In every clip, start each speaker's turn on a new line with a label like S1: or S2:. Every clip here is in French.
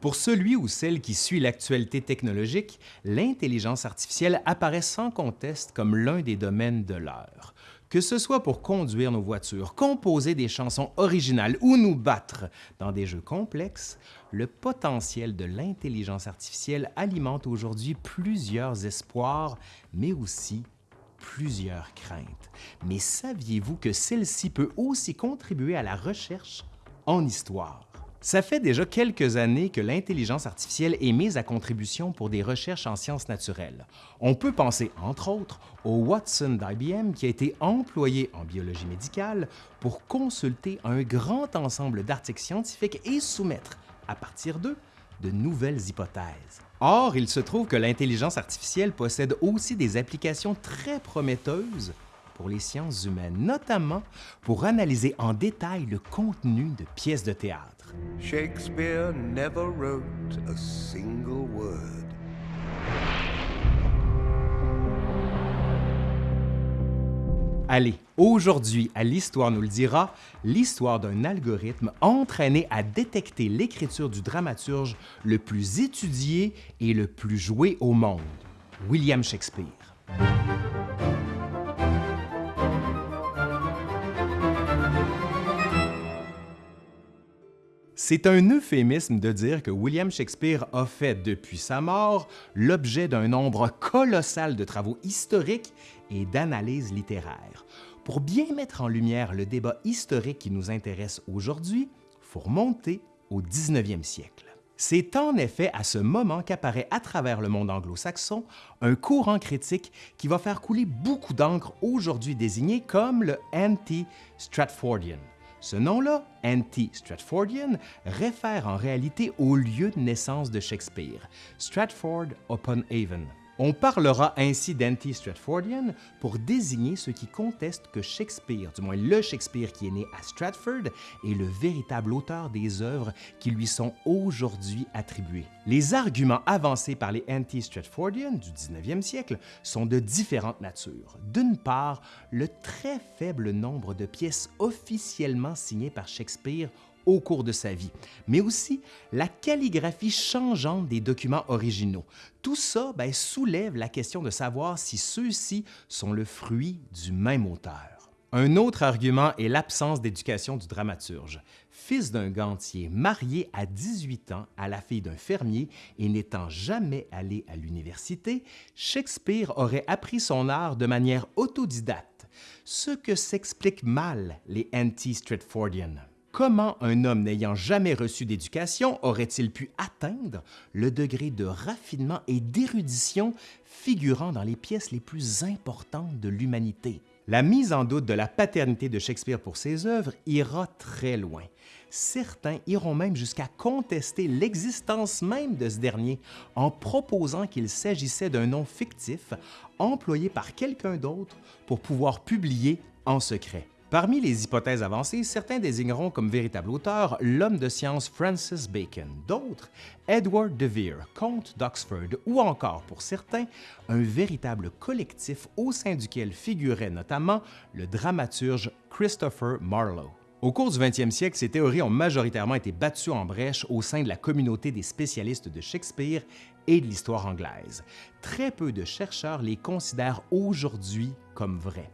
S1: Pour celui ou celle qui suit l'actualité technologique, l'intelligence artificielle apparaît sans conteste comme l'un des domaines de l'heure. Que ce soit pour conduire nos voitures, composer des chansons originales ou nous battre dans des jeux complexes, le potentiel de l'intelligence artificielle alimente aujourd'hui plusieurs espoirs, mais aussi plusieurs craintes. Mais saviez-vous que celle-ci peut aussi contribuer à la recherche en histoire? Ça fait déjà quelques années que l'intelligence artificielle est mise à contribution pour des recherches en sciences naturelles. On peut penser, entre autres, au Watson d'IBM qui a été employé en biologie médicale pour consulter un grand ensemble d'articles scientifiques et soumettre, à partir d'eux, de nouvelles hypothèses. Or, il se trouve que l'intelligence artificielle possède aussi des applications très prometteuses pour les sciences humaines, notamment pour analyser en détail le contenu de pièces de théâtre.
S2: Shakespeare never wrote a single word.
S1: Allez, aujourd'hui, à l'Histoire nous le dira, l'histoire d'un algorithme entraîné à détecter l'écriture du dramaturge le plus étudié et le plus joué au monde, William Shakespeare. C'est un euphémisme de dire que William Shakespeare a fait, depuis sa mort, l'objet d'un nombre colossal de travaux historiques et d'analyses littéraires. Pour bien mettre en lumière le débat historique qui nous intéresse aujourd'hui, faut remonter au 19e siècle. C'est en effet à ce moment qu'apparaît à travers le monde anglo-saxon un courant critique qui va faire couler beaucoup d'encre aujourd'hui désigné comme le anti-Stratfordian. Ce nom-là, Anti-Stratfordian, réfère en réalité au lieu de naissance de Shakespeare, Stratford-upon-Avon. On parlera ainsi d'anti-Stratfordian pour désigner ceux qui contestent que Shakespeare, du moins le Shakespeare qui est né à Stratford, est le véritable auteur des œuvres qui lui sont aujourd'hui attribuées. Les arguments avancés par les anti-Stratfordians du 19e siècle sont de différentes natures. D'une part, le très faible nombre de pièces officiellement signées par Shakespeare au cours de sa vie, mais aussi la calligraphie changeante des documents originaux. Tout ça ben, soulève la question de savoir si ceux-ci sont le fruit du même auteur. Un autre argument est l'absence d'éducation du dramaturge. Fils d'un gantier, marié à 18 ans à la fille d'un fermier et n'étant jamais allé à l'université, Shakespeare aurait appris son art de manière autodidacte, ce que s'explique mal les anti-Stratfordians. Comment un homme n'ayant jamais reçu d'éducation aurait-il pu atteindre le degré de raffinement et d'érudition figurant dans les pièces les plus importantes de l'humanité? La mise en doute de la paternité de Shakespeare pour ses œuvres ira très loin. Certains iront même jusqu'à contester l'existence même de ce dernier en proposant qu'il s'agissait d'un nom fictif employé par quelqu'un d'autre pour pouvoir publier en secret. Parmi les hypothèses avancées, certains désigneront comme véritable auteur l'homme de science Francis Bacon, d'autres Edward de Vere, comte d'Oxford, ou encore, pour certains, un véritable collectif au sein duquel figurait notamment le dramaturge Christopher Marlowe. Au cours du 20e siècle, ces théories ont majoritairement été battues en brèche au sein de la communauté des spécialistes de Shakespeare et de l'histoire anglaise. Très peu de chercheurs les considèrent aujourd'hui comme vraies.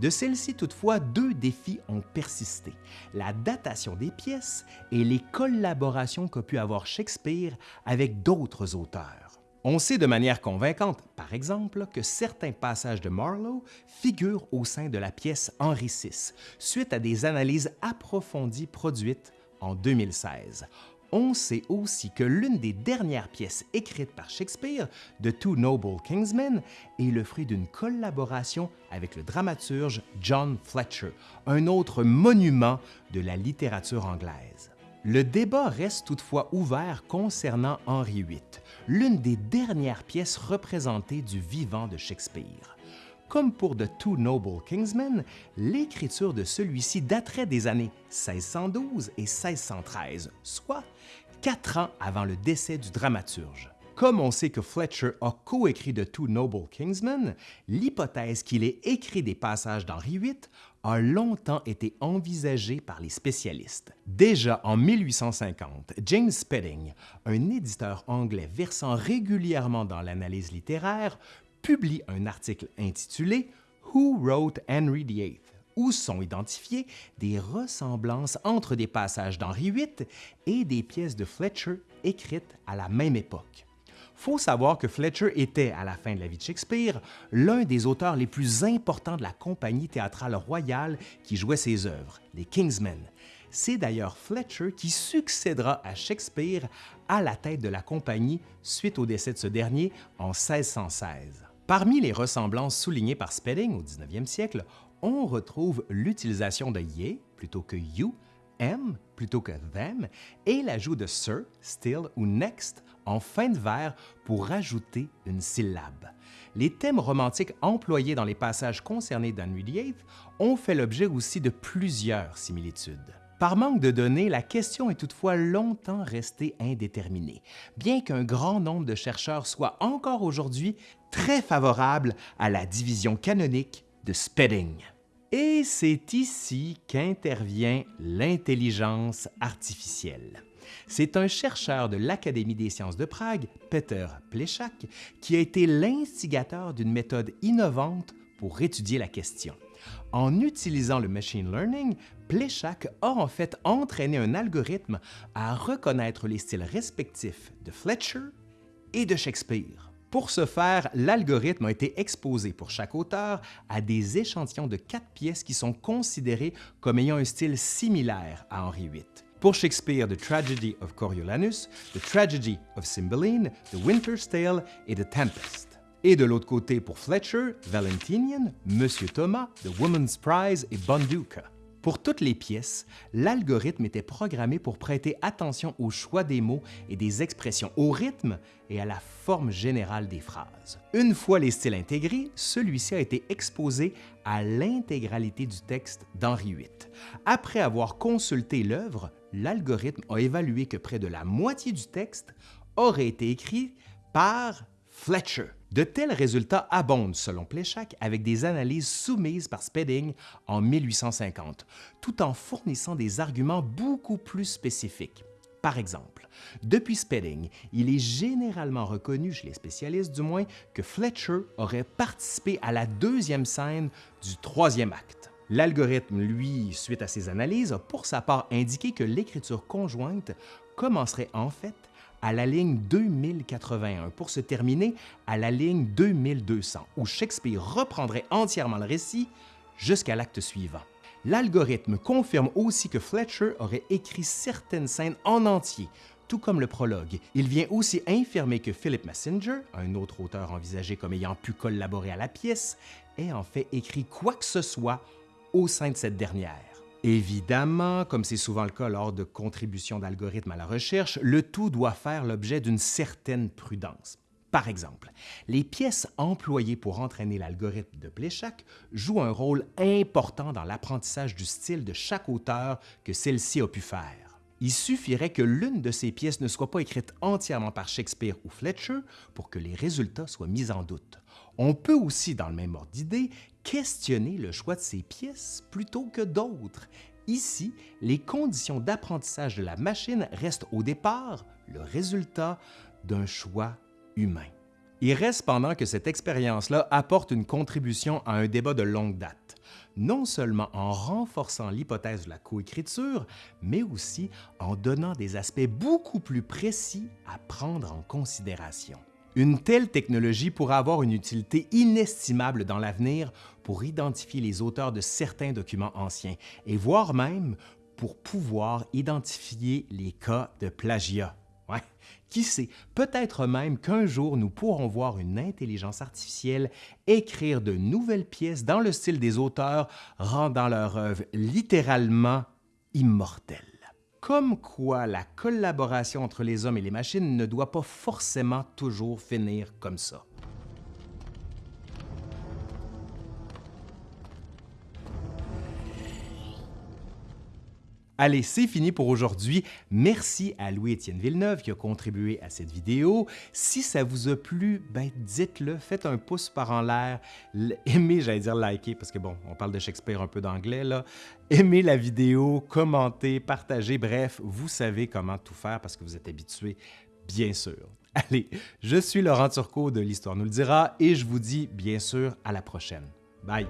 S1: De celles-ci, toutefois, deux défis ont persisté, la datation des pièces et les collaborations qu'a pu avoir Shakespeare avec d'autres auteurs. On sait de manière convaincante, par exemple, que certains passages de Marlowe figurent au sein de la pièce Henri VI, suite à des analyses approfondies produites en 2016 on sait aussi que l'une des dernières pièces écrites par Shakespeare, The Two Noble Kingsmen, est le fruit d'une collaboration avec le dramaturge John Fletcher, un autre monument de la littérature anglaise. Le débat reste toutefois ouvert concernant Henri VIII, l'une des dernières pièces représentées du vivant de Shakespeare. Comme pour The Two Noble Kingsmen, l'écriture de celui-ci daterait des années 1612 et 1613, soit quatre ans avant le décès du dramaturge. Comme on sait que Fletcher a coécrit de Two Noble Kingsmen, l'hypothèse qu'il ait écrit des passages d'Henri VIII a longtemps été envisagée par les spécialistes. Déjà en 1850, James Spedding, un éditeur anglais versant régulièrement dans l'analyse littéraire, publie un article intitulé Who Wrote Henry VIII où sont identifiées des ressemblances entre des passages d'Henri VIII et des pièces de Fletcher écrites à la même époque? Faut savoir que Fletcher était, à la fin de la vie de Shakespeare, l'un des auteurs les plus importants de la compagnie théâtrale royale qui jouait ses œuvres, les Kingsmen. C'est d'ailleurs Fletcher qui succédera à Shakespeare à la tête de la compagnie suite au décès de ce dernier en 1616. Parmi les ressemblances soulignées par Spedding au 19e siècle, on retrouve l'utilisation de ye plutôt que you, m plutôt que them et l'ajout de sir, still ou next en fin de vers pour rajouter une syllabe. Les thèmes romantiques employés dans les passages concernés d'Henry VIII ont fait l'objet aussi de plusieurs similitudes. Par manque de données, la question est toutefois longtemps restée indéterminée, bien qu'un grand nombre de chercheurs soient encore aujourd'hui très favorables à la division canonique de Spedding. Et c'est ici qu'intervient l'intelligence artificielle. C'est un chercheur de l'Académie des sciences de Prague, Peter Plechak, qui a été l'instigateur d'une méthode innovante pour étudier la question. En utilisant le machine learning, Plechak a en fait entraîné un algorithme à reconnaître les styles respectifs de Fletcher et de Shakespeare. Pour ce faire, l'algorithme a été exposé pour chaque auteur à des échantillons de quatre pièces qui sont considérées comme ayant un style similaire à Henri VIII. Pour Shakespeare, The Tragedy of Coriolanus, The Tragedy of Cymbeline, The Winter's Tale et The Tempest. Et de l'autre côté, pour Fletcher, Valentinian, Monsieur Thomas, The Woman's Prize et Bonduca. Pour toutes les pièces, l'algorithme était programmé pour prêter attention au choix des mots et des expressions, au rythme et à la forme générale des phrases. Une fois les styles intégrés, celui-ci a été exposé à l'intégralité du texte d'Henri VIII. Après avoir consulté l'œuvre, l'algorithme a évalué que près de la moitié du texte aurait été écrit par Fletcher. De tels résultats abondent, selon Pléchac, avec des analyses soumises par Spedding en 1850, tout en fournissant des arguments beaucoup plus spécifiques. Par exemple, depuis Spedding, il est généralement reconnu, chez les spécialistes du moins, que Fletcher aurait participé à la deuxième scène du troisième acte. L'algorithme, lui, suite à ses analyses, a pour sa part indiqué que l'écriture conjointe commencerait en fait à la ligne 2081 pour se terminer à la ligne 2200, où Shakespeare reprendrait entièrement le récit jusqu'à l'acte suivant. L'algorithme confirme aussi que Fletcher aurait écrit certaines scènes en entier, tout comme le prologue. Il vient aussi infirmer que Philip Messenger, un autre auteur envisagé comme ayant pu collaborer à la pièce, ait en fait écrit quoi que ce soit au sein de cette dernière. Évidemment, comme c'est souvent le cas lors de contributions d'algorithmes à la recherche, le tout doit faire l'objet d'une certaine prudence. Par exemple, les pièces employées pour entraîner l'algorithme de Pléchac jouent un rôle important dans l'apprentissage du style de chaque auteur que celle-ci a pu faire. Il suffirait que l'une de ces pièces ne soit pas écrite entièrement par Shakespeare ou Fletcher pour que les résultats soient mis en doute. On peut aussi, dans le même ordre d'idée, questionner le choix de ces pièces plutôt que d'autres. Ici, les conditions d'apprentissage de la machine restent au départ le résultat d'un choix humain. Il reste pendant que cette expérience-là apporte une contribution à un débat de longue date, non seulement en renforçant l'hypothèse de la coécriture, mais aussi en donnant des aspects beaucoup plus précis à prendre en considération. Une telle technologie pourra avoir une utilité inestimable dans l'avenir pour identifier les auteurs de certains documents anciens et voire même pour pouvoir identifier les cas de plagiat. Qui sait, peut-être même qu'un jour nous pourrons voir une intelligence artificielle écrire de nouvelles pièces dans le style des auteurs, rendant leur œuvre littéralement immortelle. Comme quoi la collaboration entre les hommes et les machines ne doit pas forcément toujours finir comme ça. Allez, c'est fini pour aujourd'hui. Merci à Louis-Étienne Villeneuve qui a contribué à cette vidéo. Si ça vous a plu, ben dites-le, faites un pouce par en l'air, aimez, j'allais dire liker, parce que bon, on parle de Shakespeare un peu d'anglais là. Aimez la vidéo, commentez, partagez, bref, vous savez comment tout faire parce que vous êtes habitué, bien sûr. Allez, je suis Laurent Turcot de l'Histoire nous le dira et je vous dis bien sûr à la prochaine. Bye!